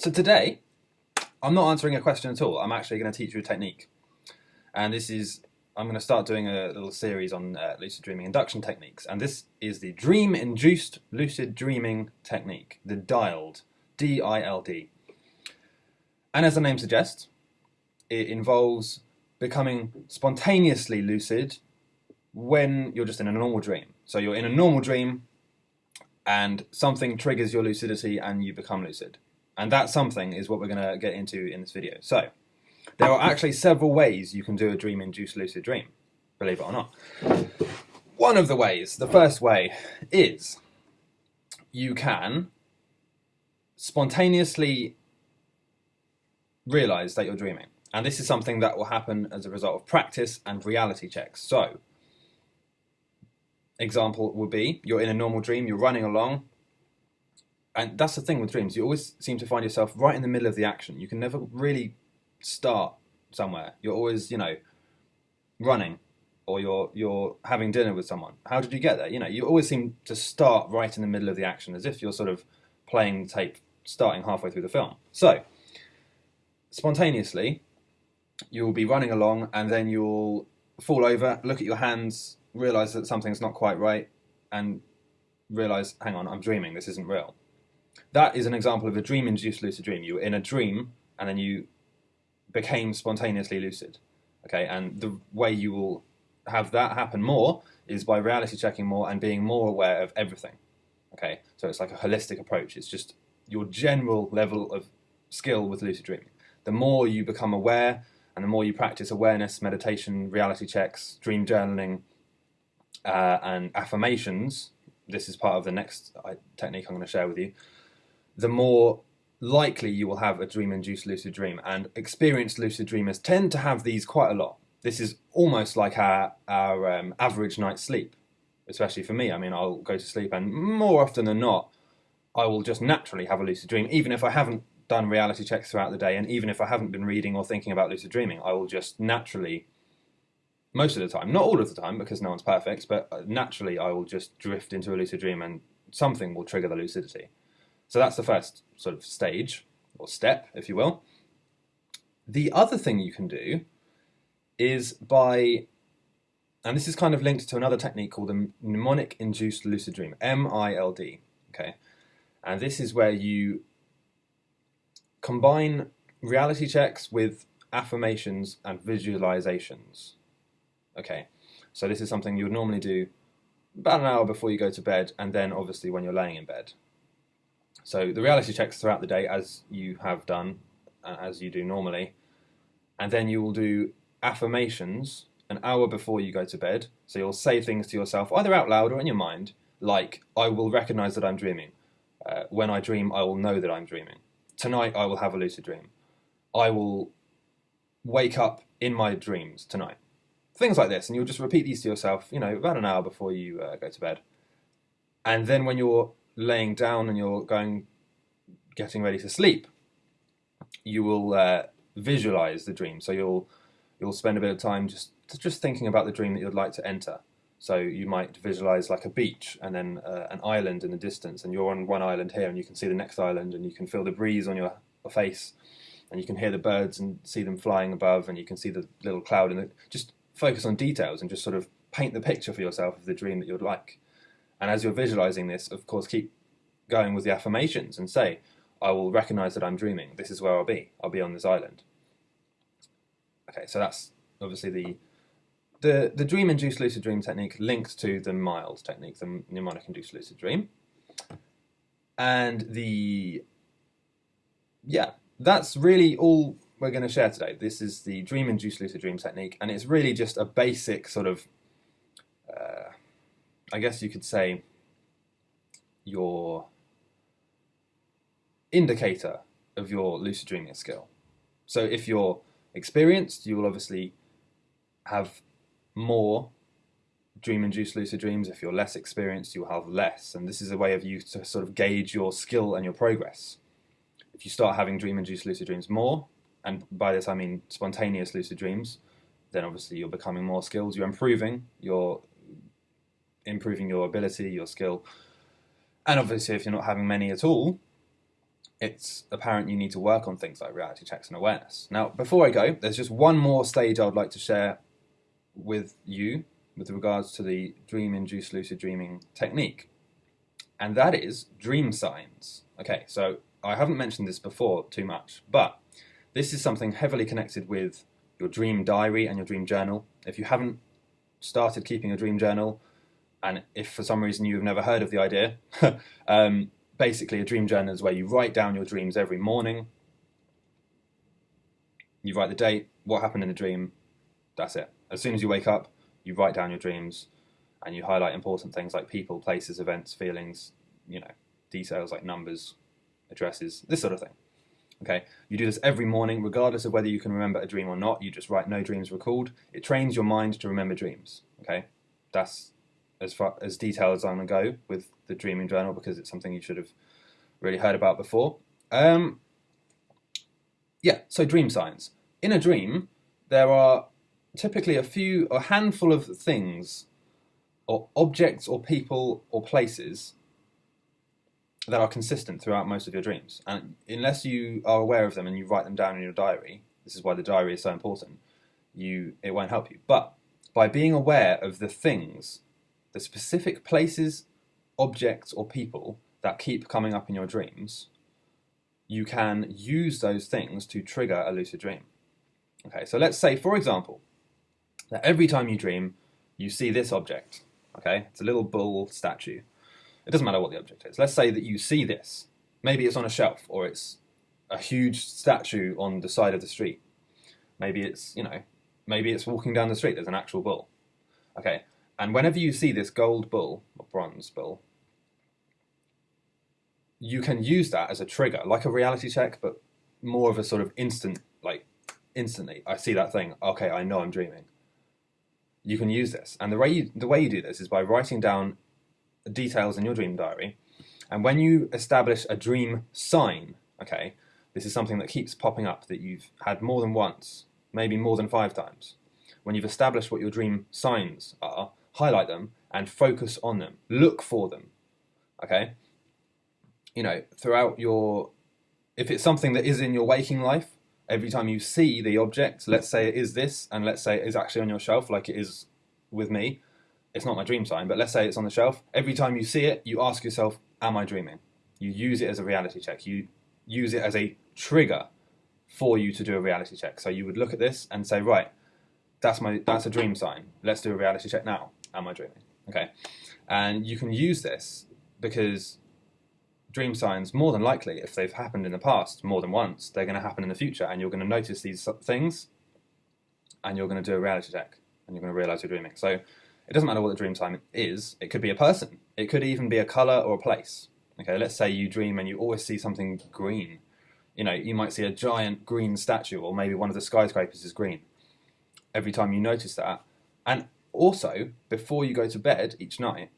So today, I'm not answering a question at all. I'm actually going to teach you a technique. And this is, I'm going to start doing a little series on uh, lucid dreaming induction techniques. And this is the dream-induced lucid dreaming technique, the DILD, D-I-L-D. And as the name suggests, it involves becoming spontaneously lucid when you're just in a normal dream. So you're in a normal dream and something triggers your lucidity and you become lucid. And that something is what we're going to get into in this video. So there are actually several ways you can do a dream-induced lucid dream, believe it or not. One of the ways, the first way, is you can spontaneously realize that you're dreaming. And this is something that will happen as a result of practice and reality checks. So, example would be you're in a normal dream, you're running along, and that's the thing with dreams. You always seem to find yourself right in the middle of the action. You can never really start somewhere. You're always, you know, running or you're you're having dinner with someone. How did you get there? You know, you always seem to start right in the middle of the action as if you're sort of playing tape starting halfway through the film. So, spontaneously, you'll be running along and then you'll fall over, look at your hands, realize that something's not quite right, and realize, hang on, I'm dreaming, this isn't real. That is an example of a dream induced lucid dream. You were in a dream and then you became spontaneously lucid. Okay, and the way you will have that happen more is by reality checking more and being more aware of everything. Okay, so it's like a holistic approach. It's just your general level of skill with lucid dreaming. The more you become aware and the more you practice awareness, meditation, reality checks, dream journaling, uh, and affirmations, this is part of the next technique I'm going to share with you, the more likely you will have a dream-induced lucid dream. And experienced lucid dreamers tend to have these quite a lot. This is almost like our, our um, average night's sleep, especially for me. I mean, I'll go to sleep and more often than not, I will just naturally have a lucid dream, even if I haven't done reality checks throughout the day, and even if I haven't been reading or thinking about lucid dreaming, I will just naturally, most of the time, not all of the time because no one's perfect, but uh, naturally I will just drift into a lucid dream and something will trigger the lucidity. So that's the first sort of stage, or step, if you will. The other thing you can do is by, and this is kind of linked to another technique called the mnemonic induced lucid dream, M-I-L-D, okay? And this is where you combine reality checks with affirmations and visualizations. Okay, so this is something you would normally do about an hour before you go to bed and then obviously when you're laying in bed. So the reality checks throughout the day as you have done, uh, as you do normally, and then you will do affirmations an hour before you go to bed. So you'll say things to yourself either out loud or in your mind like, I will recognize that I'm dreaming. Uh, when I dream, I will know that I'm dreaming tonight I will have a lucid dream. I will wake up in my dreams tonight. Things like this, and you'll just repeat these to yourself, you know, about an hour before you uh, go to bed. And then when you're laying down and you're going, getting ready to sleep, you will uh, visualize the dream. So you'll you'll spend a bit of time just just thinking about the dream that you'd like to enter. So you might visualize like a beach and then uh, an island in the distance, and you're on one island here, and you can see the next island, and you can feel the breeze on your face, and you can hear the birds and see them flying above, and you can see the little cloud, and just focus on details and just sort of paint the picture for yourself of the dream that you'd like. And as you're visualizing this, of course, keep going with the affirmations and say, I will recognize that I'm dreaming. This is where I'll be. I'll be on this island. Okay, so that's obviously the the, the dream-induced lucid dream technique linked to the mild technique, the mnemonic-induced lucid dream. And the, yeah, that's really all we're going to share today. This is the dream-induced lucid dream technique, and it's really just a basic sort of, uh, I guess you could say, your indicator of your lucid dreaming skill. So if you're experienced, you will obviously have more dream-induced lucid dreams. If you're less experienced, you'll have less. And this is a way of you to sort of gauge your skill and your progress. If you start having dream-induced lucid dreams more, and by this I mean spontaneous lucid dreams, then obviously you're becoming more skilled. You're improving. You're improving your ability, your skill. And obviously, if you're not having many at all, it's apparent you need to work on things like reality checks and awareness. Now, before I go, there's just one more stage I would like to share with you with regards to the dream induced lucid dreaming technique, and that is dream signs. Okay, so I haven't mentioned this before too much, but this is something heavily connected with your dream diary and your dream journal. If you haven't started keeping a dream journal, and if for some reason you've never heard of the idea, um, basically a dream journal is where you write down your dreams every morning. You write the date, what happened in the dream, that's it. As soon as you wake up, you write down your dreams and you highlight important things like people, places, events, feelings, you know, details like numbers, addresses, this sort of thing. Okay, you do this every morning, regardless of whether you can remember a dream or not. You just write no dreams recalled. It trains your mind to remember dreams. Okay, that's as far as detailed as I'm gonna go with the dreaming journal because it's something you should have really heard about before. Um, yeah, so dream signs. In a dream, there are typically a few, a handful of things, or objects, or people, or places that are consistent throughout most of your dreams. And unless you are aware of them and you write them down in your diary, this is why the diary is so important, you it won't help you. But by being aware of the things, the specific places, objects, or people that keep coming up in your dreams, you can use those things to trigger a lucid dream. Okay, so let's say, for example, that every time you dream, you see this object. Okay, it's a little bull statue. It doesn't matter what the object is. Let's say that you see this. Maybe it's on a shelf or it's a huge statue on the side of the street. Maybe it's, you know, maybe it's walking down the street. There's an actual bull. Okay, and whenever you see this gold bull or bronze bull, you can use that as a trigger, like a reality check, but more of a sort of instant, like instantly. I see that thing. Okay, I know I'm dreaming. You can use this, and the way you, the way you do this is by writing down details in your dream diary. And when you establish a dream sign, okay, this is something that keeps popping up that you've had more than once, maybe more than five times. When you've established what your dream signs are, highlight them and focus on them. Look for them, okay? You know, throughout your, if it's something that is in your waking life, every time you see the object, let's say it is this, and let's say it is actually on your shelf like it is with me, it's not my dream sign, but let's say it's on the shelf. Every time you see it, you ask yourself, am I dreaming? You use it as a reality check. You use it as a trigger for you to do a reality check. So you would look at this and say, right, that's my that's a dream sign. Let's do a reality check now. Am I dreaming? Okay. And you can use this because dream signs, more than likely, if they've happened in the past more than once, they're going to happen in the future, and you're going to notice these things, and you're going to do a reality check, and you're going to realize you're dreaming. So it doesn't matter what the dream time is. It could be a person. It could even be a color or a place. Okay, let's say you dream and you always see something green. You know, you might see a giant green statue, or maybe one of the skyscrapers is green. Every time you notice that, and also before you go to bed each night,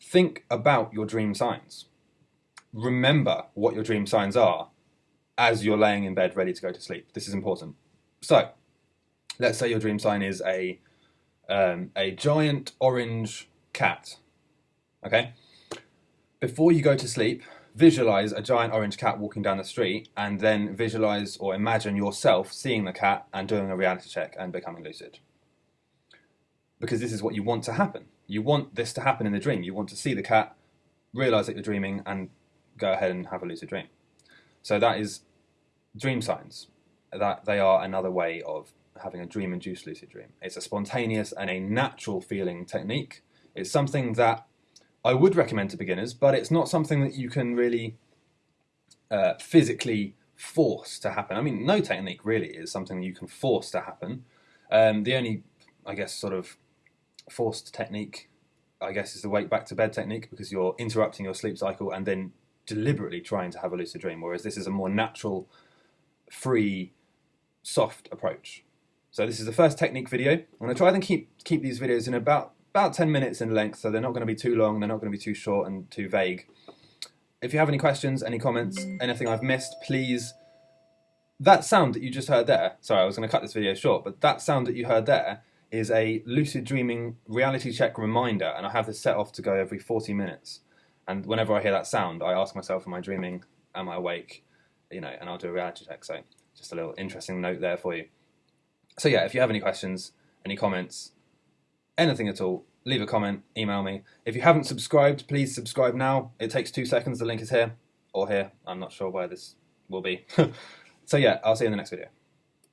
think about your dream signs. Remember what your dream signs are as you're laying in bed ready to go to sleep. This is important. So, let's say your dream sign is a um, a giant orange cat. Okay? Before you go to sleep, visualize a giant orange cat walking down the street and then visualize or imagine yourself seeing the cat and doing a reality check and becoming lucid. Because this is what you want to happen. You want this to happen in the dream. You want to see the cat, realize that you're dreaming, and go ahead and have a lucid dream. So that is dream signs. That they are another way of having a dream induced lucid dream. It's a spontaneous and a natural feeling technique. It's something that I would recommend to beginners, but it's not something that you can really uh, physically force to happen. I mean, no technique really is something you can force to happen. Um, the only, I guess, sort of forced technique, I guess, is the wake back to bed technique because you're interrupting your sleep cycle and then deliberately trying to have a lucid dream, whereas this is a more natural, free, soft approach. So this is the first technique video. I'm going to try and keep keep these videos in about about 10 minutes in length, so they're not going to be too long, they're not going to be too short and too vague. If you have any questions, any comments, anything I've missed, please. That sound that you just heard there, sorry, I was going to cut this video short, but that sound that you heard there is a lucid dreaming reality check reminder, and I have this set off to go every 40 minutes. And whenever I hear that sound, I ask myself, am I dreaming? am I awake? You know, and I'll do a reality check. So just a little interesting note there for you. So yeah, if you have any questions, any comments, anything at all, leave a comment, email me. If you haven't subscribed, please subscribe now. It takes two seconds. The link is here or here. I'm not sure where this will be. so yeah, I'll see you in the next video.